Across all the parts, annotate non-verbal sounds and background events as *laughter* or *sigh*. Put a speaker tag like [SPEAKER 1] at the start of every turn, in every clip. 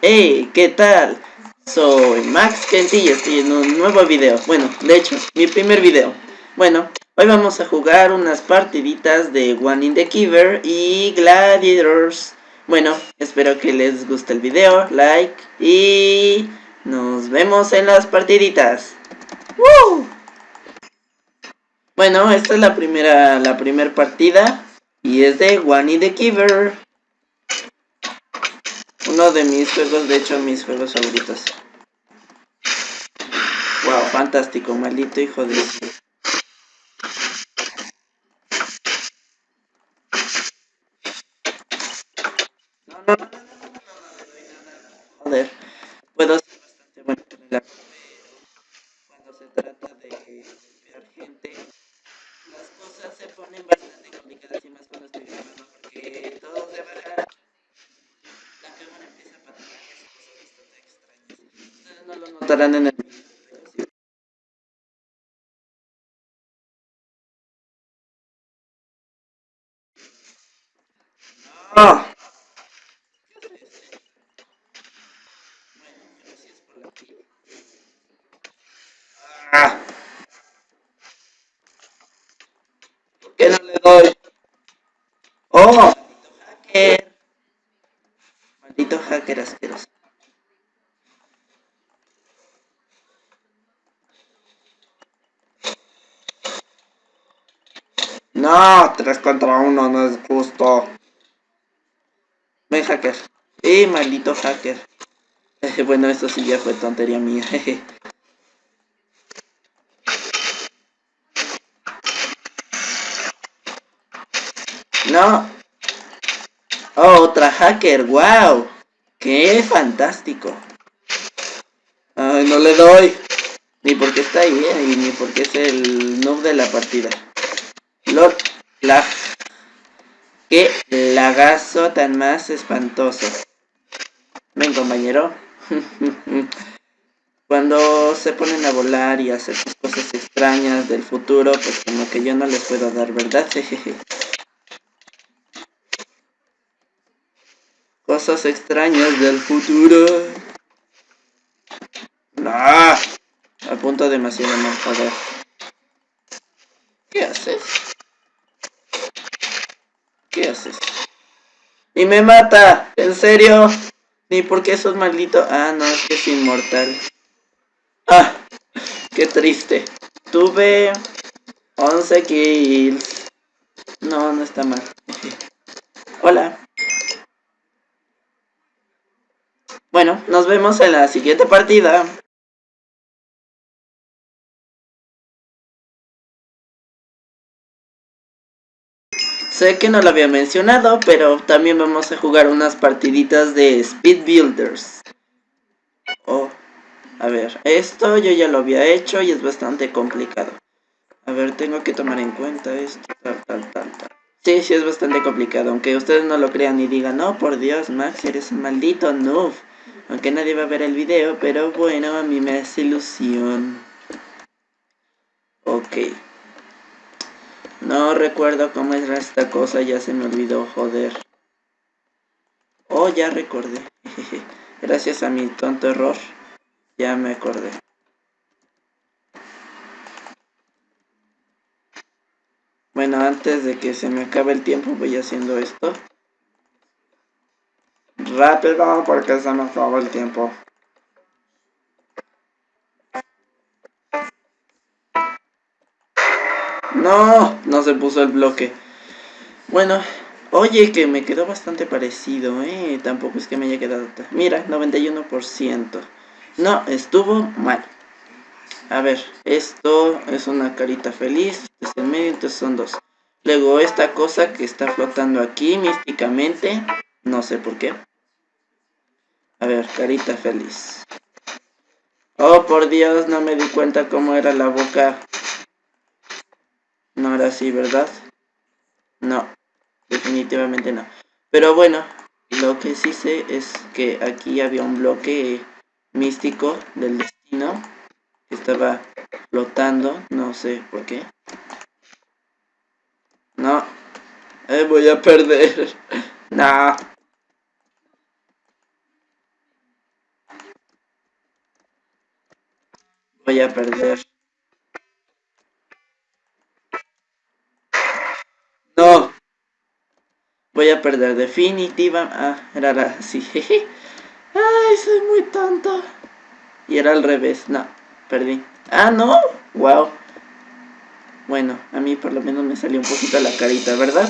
[SPEAKER 1] Hey, ¿qué tal? Soy Max Kent y estoy en un nuevo video. Bueno, de hecho, mi primer video. Bueno, hoy vamos a jugar unas partiditas de One in the Kiver y Gladiators. Bueno, espero que les guste el video, like y nos vemos en las partiditas. ¡Woo! Bueno, esta es la primera, la primera partida y es de One in the Kiver. Uno de mis juegos, de hecho, mis juegos favoritos. Wow, fantástico, maldito hijo de... Joder, puedo ser bastante bueno con el arco, pero cuando se trata de golpear gente, las cosas se ponen bastante complicadas y más cuando estoy grabando porque todo se baja notarán en el ¡No! ¡Ah! ¿Por qué no? ¡Oh! Maldito hacker. Maldito hacker asqueroso. No, 3 contra 1 no es justo. Ven, hacker. Eh, maldito hacker. *laughs* bueno, esto sí ya fue tontería mía. no. Oh, otra hacker. Wow. Qué fantástico. Ay, no le doy. Ni porque está ahí, eh, ni porque es el noob de la partida. Lord la Qué lagazo tan más espantoso. Ven, compañero. *laughs* Cuando se ponen a volar y hacer cosas extrañas del futuro, pues como que yo no les puedo dar, ¿verdad? *laughs* cosas extrañas del futuro. No. Apunto demasiado mal, joder. ¿Qué haces? Y me mata, ¿en serio? Ni porque sos maldito. Ah, no, es que es inmortal. Ah, qué triste. Tuve 11 kills. No, no está mal. Hola. Bueno, nos vemos en la siguiente partida. Sé que no lo había mencionado, pero también vamos a jugar unas partiditas de Speed Builders. Oh, a ver, esto yo ya lo había hecho y es bastante complicado. A ver, tengo que tomar en cuenta esto, tal, tal, tal, tal. Sí, sí es bastante complicado, aunque ustedes no lo crean y digan, no, por Dios, Max, eres un maldito noob. Aunque nadie va a ver el video, pero bueno, a mí me hace ilusión. Ok. No recuerdo cómo era esta cosa, ya se me olvidó, joder. Oh, ya recordé. *laughs* Gracias a mi tonto error, ya me acordé. Bueno, antes de que se me acabe el tiempo voy haciendo esto. Rápido, porque se me acaba el tiempo. No, no se puso el bloque. Bueno, oye, que me quedó bastante parecido, ¿eh? Tampoco es que me haya quedado... Mira, 91%. No, estuvo mal. A ver, esto es una carita feliz. Este es medio, entonces son dos. Luego esta cosa que está flotando aquí místicamente. No sé por qué. A ver, carita feliz. Oh, por Dios, no me di cuenta cómo era la boca no era así, ¿verdad? No, definitivamente no. Pero bueno, lo que sí sé es que aquí había un bloque místico del destino. Que estaba flotando, no sé por qué. No, eh, voy a perder. *laughs* no. Voy a perder. Voy a perder definitiva. Ah, era así. Ay, soy muy tonto. Y era al revés. No, perdí. Ah, no. Wow. Bueno, a mí por lo menos me salió un poquito la carita, ¿verdad?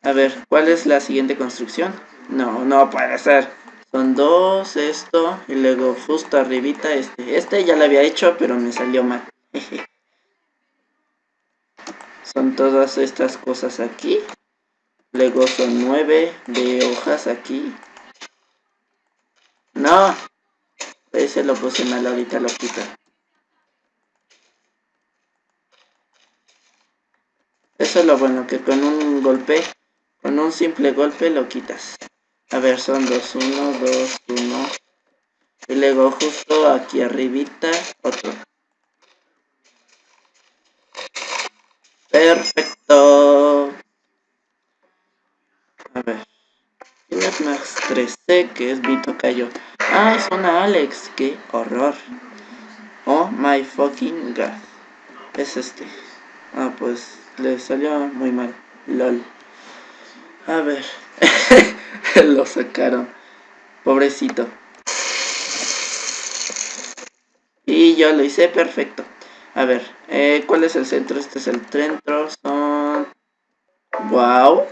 [SPEAKER 1] A ver, ¿cuál es la siguiente construcción? No, no puede ser. Son dos, esto, y luego justo arribita este. Este ya lo había hecho, pero me salió mal. *laughs* son todas estas cosas aquí. Luego son nueve de hojas aquí. No. Ese lo puse mal, ahorita lo quito. Eso es lo bueno, que con un golpe con un simple golpe lo quitas. A ver, son dos, uno, dos, uno. Y luego justo aquí arribita, otro. Perfecto. A ver. Es más 13, que es Vito Cayo. Ah, es una Alex. Qué horror. Oh my fucking god. Es este. Ah, pues le salió muy mal. LOL. A ver. *laughs* Lo sacaron. Pobrecito. Y yo lo hice perfecto. A ver, eh, ¿cuál es el centro? Este es el centro. Son... Wow.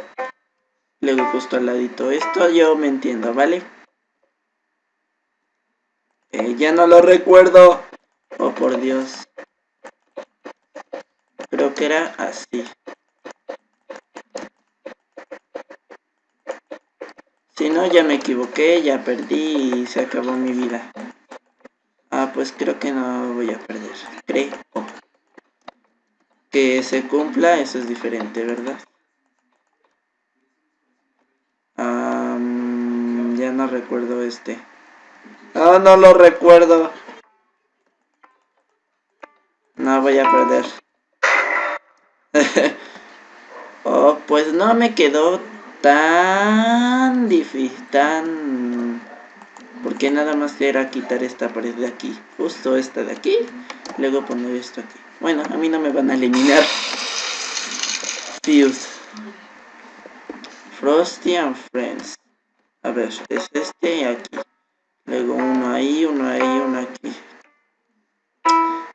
[SPEAKER 1] Luego justo al ladito esto. Yo me entiendo, ¿vale? Eh, ya no lo recuerdo. Oh, por Dios. Creo que era así. Si no, ya me equivoqué, ya perdí y se acabó mi vida. Ah, pues creo que no voy a perder. Creo. Que se cumpla, eso es diferente, ¿verdad? No recuerdo este. Ah, no lo recuerdo. No voy a perder. *laughs* oh, pues no me quedó tan difícil, tan... Porque nada más era quitar esta pared de aquí, justo esta de aquí, luego poner esto aquí. Bueno, a mí no me van a eliminar. Fuse. Frosty and Friends. A ver, es este aquí. Luego uno ahí, uno ahí, uno aquí.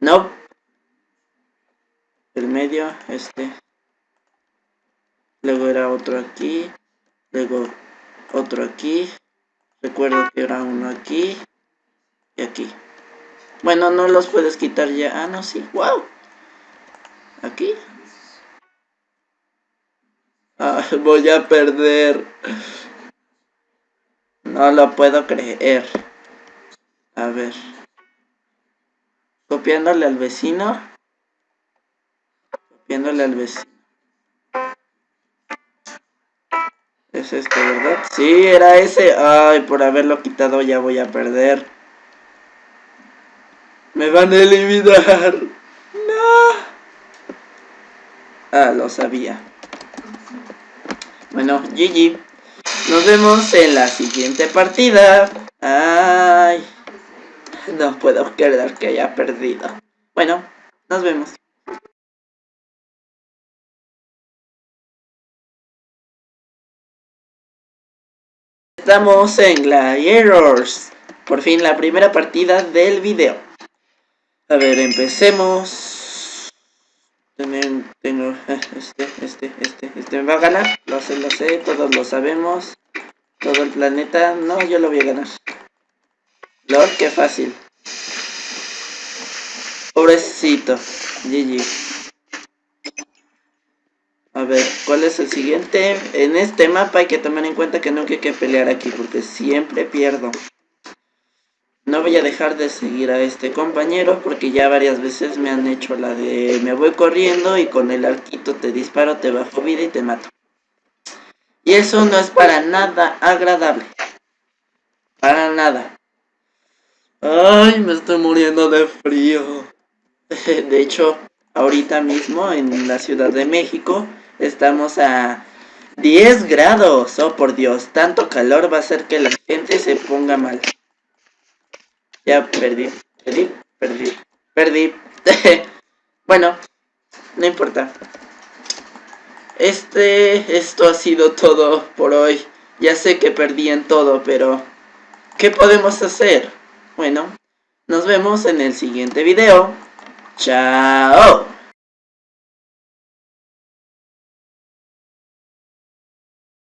[SPEAKER 1] No. El medio, este. Luego era otro aquí. Luego otro aquí. Recuerdo que era uno aquí. Y aquí. Bueno, no los puedes quitar ya. Ah, no, sí. ¡Wow! Aquí. Ah, *laughs* voy a perder. No lo puedo creer. A ver. Copiándole al vecino. Copiándole al vecino. Es este, ¿verdad? Sí, era ese. Ay, por haberlo quitado ya voy a perder. Me van a eliminar. No. Ah, lo sabía. Bueno, GG. Nos vemos en la siguiente partida. Ay. No puedo creer que haya perdido. Bueno, nos vemos. Estamos en Gladiators. Por fin la primera partida del video. A ver, empecemos. Tengo *laughs* este, este, este, este me va a ganar. Lo sé, lo sé, todos lo sabemos. Todo el planeta. No, yo lo voy a ganar. Lord, qué fácil. Pobrecito. GG. A ver, ¿cuál es el siguiente? En este mapa hay que tomar en cuenta que no hay que pelear aquí porque siempre pierdo. No voy a dejar de seguir a este compañero porque ya varias veces me han hecho la de me voy corriendo y con el arquito te disparo, te bajo vida y te mato. Y eso no es para nada agradable. Para nada. Ay, me estoy muriendo de frío. *laughs* De hecho, ahorita mismo en la Ciudad de México Estamos a 10 grados. Oh, por Dios. Tanto calor va a hacer que la gente se ponga mal. Ya perdí. Perdí. Perdí. Perdí. *laughs* bueno, no importa. Este, esto ha sido todo por hoy. Ya sé que perdí en todo, pero ¿qué podemos hacer? Bueno, nos vemos en el siguiente video. Chao.